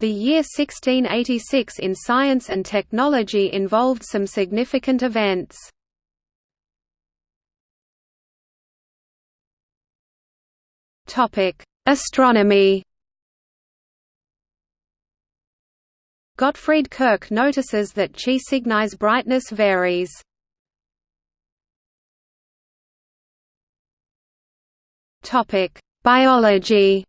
The year 1686 in science and technology involved some significant events. Astronomy Gottfried Kirch notices that Chi Cygni's brightness varies. Biology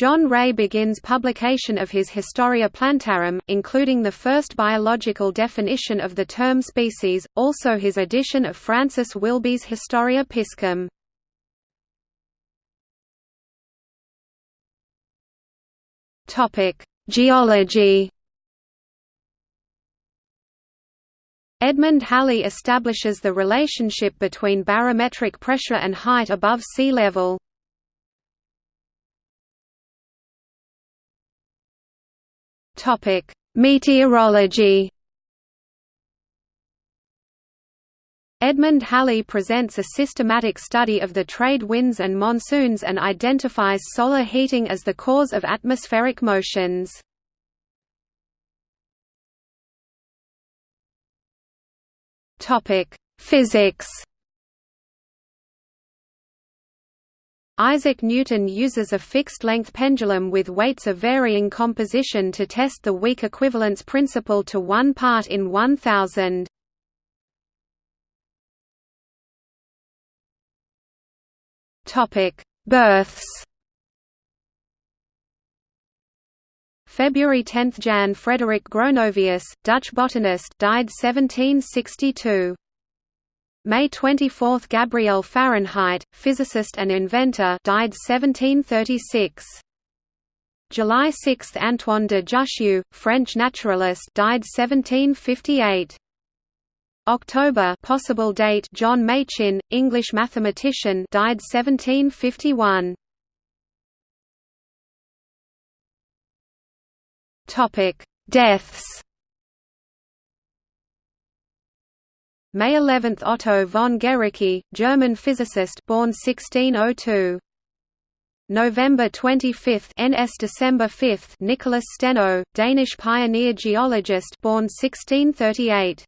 John Ray begins publication of his Historia Plantarum, including the first biological definition of the term species, also his edition of Francis Willughby's Historia Piscium. Geology Edmund Halley establishes the relationship between barometric pressure and height above sea level. Topic: Meteorology. Edmund Halley presents a systematic study of the trade winds and monsoons and identifies solar heating as the cause of atmospheric motions. Topic: Physics. Isaac Newton uses a fixed-length pendulum with weights of varying composition to test the weak equivalence principle to 1 part in 1000. Births February 10 – Jan Frederick Gronovius, Dutch botanist died 1762. May 24 – Gabriel Fahrenheit, physicist and inventor died 1736. July 6 – Antoine de Jussieu, French naturalist died 1758. October possible date John Machin, English mathematician died 1751. Topic: Deaths May 11 – Otto von Guericke, German physicist born 1602. November 25 – NS December 5 – Nicholas Steno, Danish pioneer geologist born 1638.